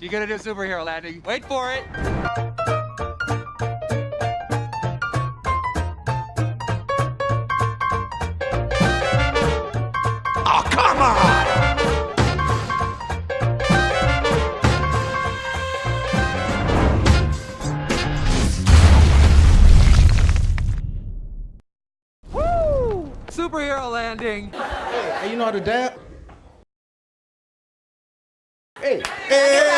She's gonna do superhero landing. Wait for it. Oh, come on! Superhero landing. Hey, you know how to dab? Hey, Hey!